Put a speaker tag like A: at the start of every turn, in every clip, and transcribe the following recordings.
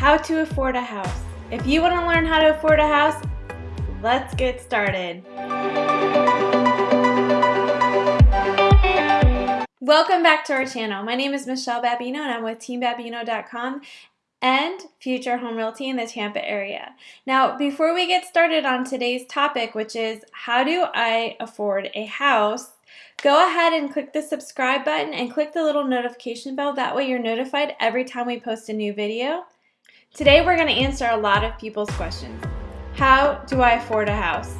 A: how to afford a house. If you want to learn how to afford a house, let's get started. Welcome back to our channel. My name is Michelle Babino and I'm with teambabino.com and Future Home Realty in the Tampa area. Now, before we get started on today's topic, which is how do I afford a house, go ahead and click the subscribe button and click the little notification bell. That way you're notified every time we post a new video. Today we're going to answer a lot of people's questions. How do I afford a house?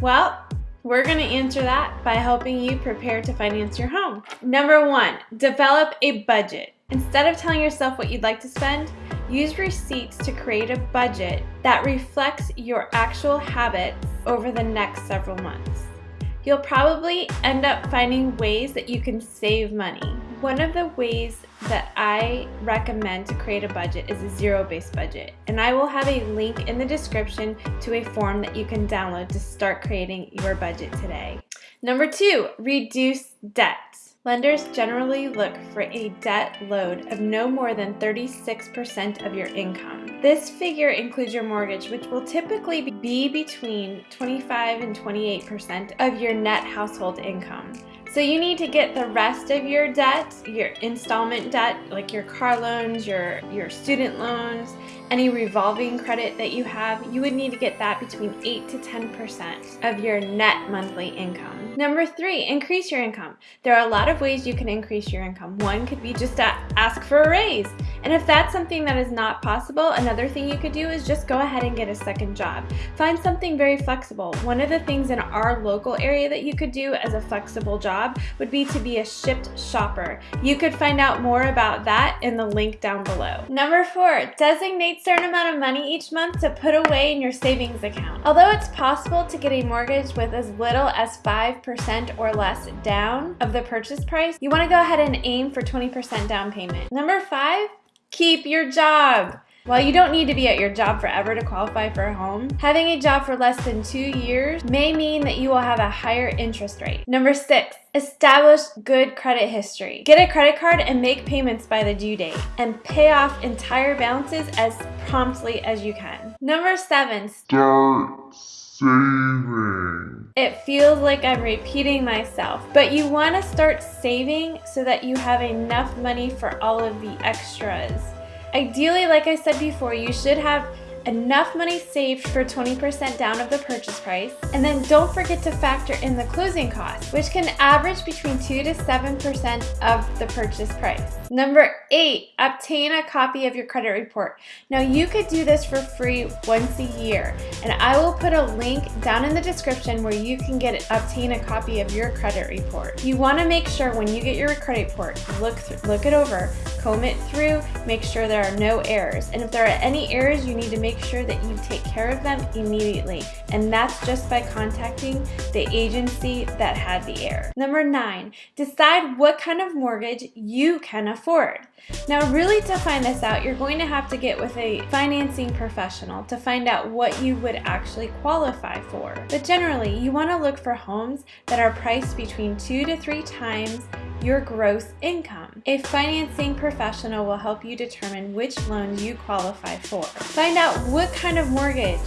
A: Well, we're going to answer that by helping you prepare to finance your home. Number one, develop a budget. Instead of telling yourself what you'd like to spend, use receipts to create a budget that reflects your actual habits over the next several months. You'll probably end up finding ways that you can save money. One of the ways that I recommend to create a budget is a zero-based budget. And I will have a link in the description to a form that you can download to start creating your budget today. Number two, reduce debt. Lenders generally look for a debt load of no more than 36% of your income. This figure includes your mortgage, which will typically be between 25 and 28% of your net household income. So you need to get the rest of your debt, your installment debt, like your car loans, your, your student loans, any revolving credit that you have, you would need to get that between 8 to 10% of your net monthly income. Number three, increase your income. There are a lot of ways you can increase your income. One could be just to ask for a raise. And if that's something that is not possible, another thing you could do is just go ahead and get a second job. Find something very flexible. One of the things in our local area that you could do as a flexible job would be to be a Shipt shopper. You could find out more about that in the link down below. Number four, designate certain amount of money each month to put away in your savings account. Although it's possible to get a mortgage with as little as 5% or less down of the purchase price, you want to go ahead and aim for 20% down payment. Number five, keep your job. While you don't need to be at your job forever to qualify for a home, having a job for less than two years may mean that you will have a higher interest rate. Number six, establish good credit history. Get a credit card and make payments by the due date and pay off entire balances as promptly as you can. Number seven,
B: start saving.
A: It feels like I'm repeating myself, but you want to start saving so that you have enough money for all of the extras. Ideally, like I said before, you should have enough money saved for 20% down of the purchase price. And then don't forget to factor in the closing costs, which can average between 2 to 7% of the purchase price. Number eight, obtain a copy of your credit report. Now you could do this for free once a year, and I will put a link down in the description where you can get obtain a copy of your credit report. You want to make sure when you get your credit report, look look it over, comb it through, make sure there are no errors, and if there are any errors, you need to make sure that you take care of them immediately, and that's just by contacting the agency that had the error. Number nine, decide what kind of mortgage you can afford afford. Now really to find this out, you're going to have to get with a financing professional to find out what you would actually qualify for. But generally, you want to look for homes that are priced between two to three times your gross income. A financing professional will help you determine which loans you qualify for. Find out what kind of mortgage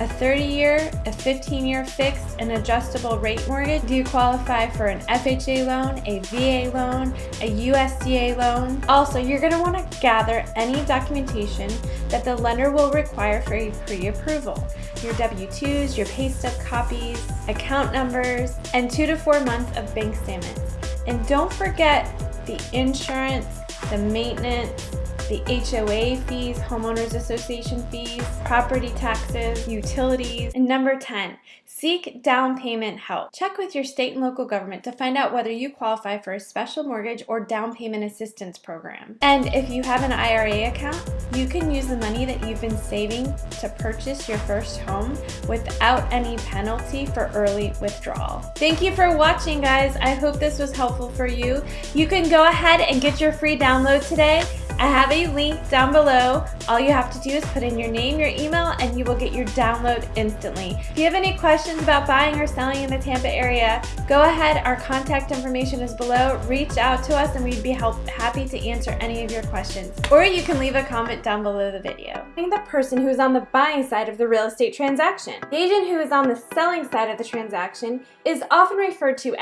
A: a 30-year, a 15-year fixed and adjustable rate mortgage? Do you qualify for an FHA loan, a VA loan, a USDA loan? Also, you're going to want to gather any documentation that the lender will require for a pre-approval. Your W-2s, your pay stub copies, account numbers, and two to four months of bank statements. And don't forget the insurance, the maintenance, the HOA fees, homeowners association fees, property taxes, utilities. And number 10, seek down payment help. Check with your state and local government to find out whether you qualify for a special mortgage or down payment assistance program. And if you have an IRA account, you can use the money that you've been saving to purchase your first home without any penalty for early withdrawal. Thank you for watching guys. I hope this was helpful for you. You can go ahead and get your free download today I have a link down below. All you have to do is put in your name, your email, and you will get your download instantly. If you have any questions about buying or selling in the Tampa area, go ahead. Our contact information is below. Reach out to us and we'd be help, happy to answer any of your questions. Or you can leave a comment down below the video. The person who is on the buying side of the real estate transaction. The agent who is on the selling side of the transaction is often referred to